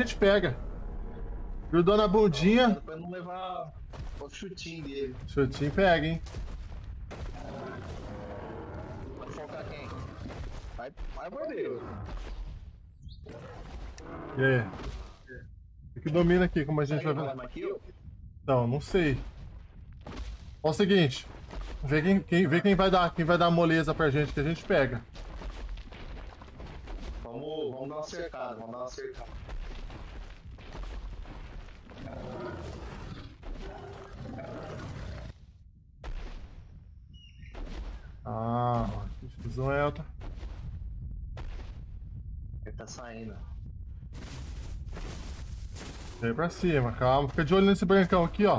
a gente pega. Grudou na bundinha, Pra não levar o chutinho dele. chutinho pega, hein? Vai focar quem? Vai, vai. E aí? O que domina aqui, como a gente vai ver? Então, não sei. Ó o seguinte. Vê quem, quem, vê quem vai dar, quem vai dar moleza pra gente que a gente pega. Vamos, vamos dar uma cercada, vamos dar uma cercada. Ah, X1 Elta. Ele tá saindo. Vem pra cima, calma. Fica de olho nesse brancão aqui, ó.